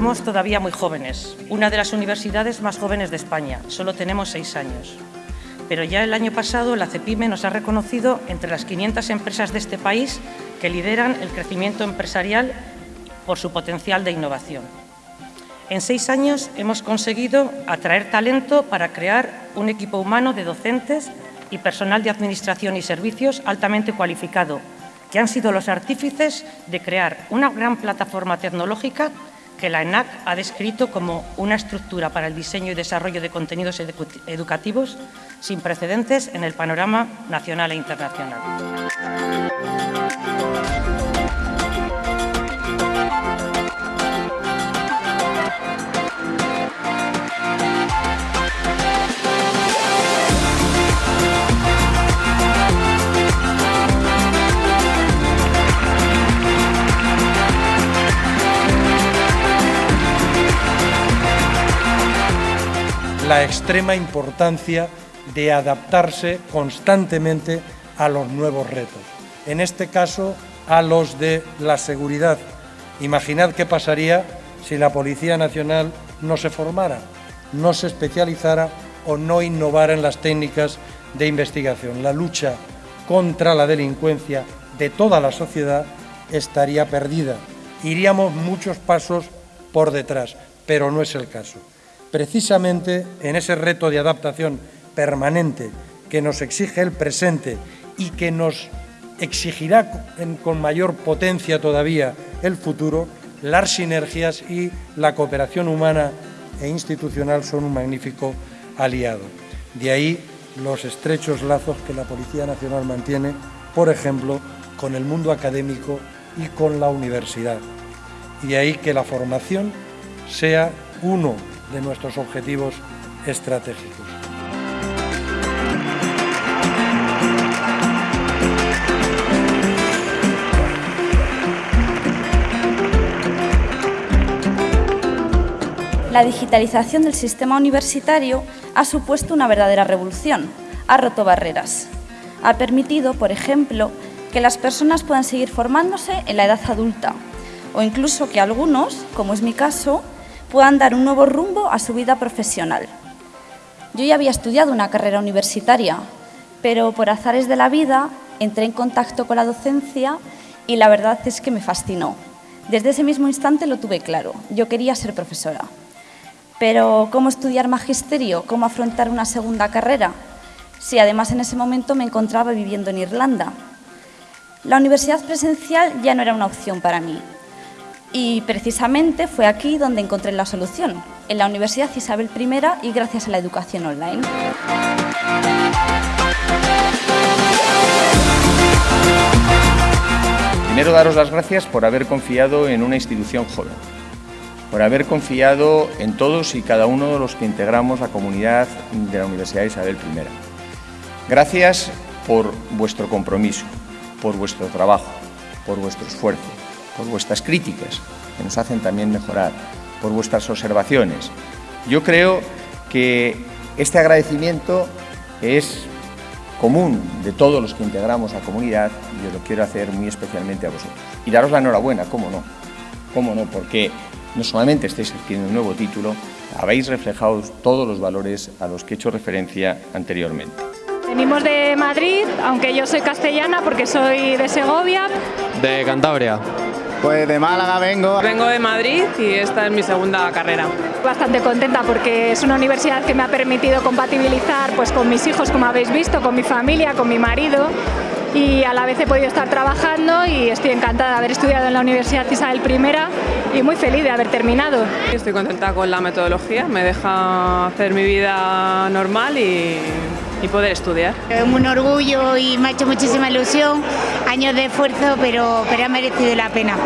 somos todavía muy jóvenes, una de las universidades más jóvenes de España, solo tenemos seis años. Pero ya el año pasado la CEPIME nos ha reconocido entre las 500 empresas de este país que lideran el crecimiento empresarial por su potencial de innovación. En seis años hemos conseguido atraer talento para crear un equipo humano de docentes y personal de administración y servicios altamente cualificado, que han sido los artífices de crear una gran plataforma tecnológica que la ENAC ha descrito como una estructura para el diseño y desarrollo de contenidos educativos sin precedentes en el panorama nacional e internacional. La extrema importancia de adaptarse constantemente a los nuevos retos. En este caso, a los de la seguridad. Imaginad qué pasaría si la Policía Nacional no se formara, no se especializara o no innovara en las técnicas de investigación. La lucha contra la delincuencia de toda la sociedad estaría perdida. Iríamos muchos pasos por detrás, pero no es el caso precisamente en ese reto de adaptación permanente que nos exige el presente y que nos exigirá con mayor potencia todavía el futuro, las sinergias y la cooperación humana e institucional son un magnífico aliado. De ahí los estrechos lazos que la Policía Nacional mantiene, por ejemplo, con el mundo académico y con la universidad. Y ahí que la formación sea uno de nuestros objetivos estratégicos. La digitalización del sistema universitario ha supuesto una verdadera revolución, ha roto barreras. Ha permitido, por ejemplo, que las personas puedan seguir formándose en la edad adulta o incluso que algunos, como es mi caso, puedan dar un nuevo rumbo a su vida profesional. Yo ya había estudiado una carrera universitaria, pero por azares de la vida entré en contacto con la docencia y la verdad es que me fascinó. Desde ese mismo instante lo tuve claro, yo quería ser profesora. Pero ¿cómo estudiar magisterio? ¿Cómo afrontar una segunda carrera? Si además en ese momento me encontraba viviendo en Irlanda. La universidad presencial ya no era una opción para mí, y precisamente fue aquí donde encontré la solución, en la Universidad Isabel I y gracias a la educación online. Primero daros las gracias por haber confiado en una institución joven, por haber confiado en todos y cada uno de los que integramos la comunidad de la Universidad Isabel I. Gracias por vuestro compromiso, por vuestro trabajo, por vuestro esfuerzo, por vuestras críticas, que nos hacen también mejorar, por vuestras observaciones. Yo creo que este agradecimiento es común de todos los que integramos la comunidad y yo lo quiero hacer muy especialmente a vosotros. Y daros la enhorabuena, cómo no, cómo no, porque no solamente estáis adquiriendo un nuevo título, habéis reflejado todos los valores a los que he hecho referencia anteriormente. Venimos de Madrid, aunque yo soy castellana porque soy de Segovia. De Cantabria. Pues de Málaga vengo. Vengo de Madrid y esta es mi segunda carrera. Bastante contenta porque es una universidad que me ha permitido compatibilizar pues, con mis hijos, como habéis visto, con mi familia, con mi marido y a la vez he podido estar trabajando y estoy encantada de haber estudiado en la Universidad Isabel I y muy feliz de haber terminado. Estoy contenta con la metodología, me deja hacer mi vida normal y, y poder estudiar. Es un orgullo y me ha hecho muchísima ilusión, años de esfuerzo, pero, pero ha merecido la pena.